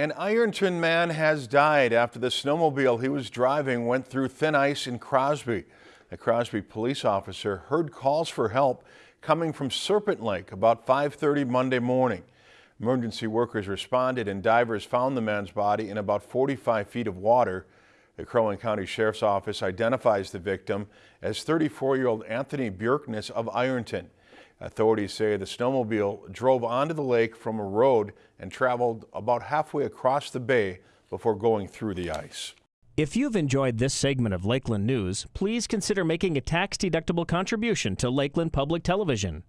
An Ironton man has died after the snowmobile he was driving went through thin ice in Crosby. A Crosby police officer heard calls for help coming from Serpent Lake about 5.30 Monday morning. Emergency workers responded and divers found the man's body in about 45 feet of water. The Crow Wing County Sheriff's Office identifies the victim as 34-year-old Anthony Björkness of Ironton. Authorities say the snowmobile drove onto the lake from a road and traveled about halfway across the bay before going through the ice. If you've enjoyed this segment of Lakeland News, please consider making a tax-deductible contribution to Lakeland Public Television.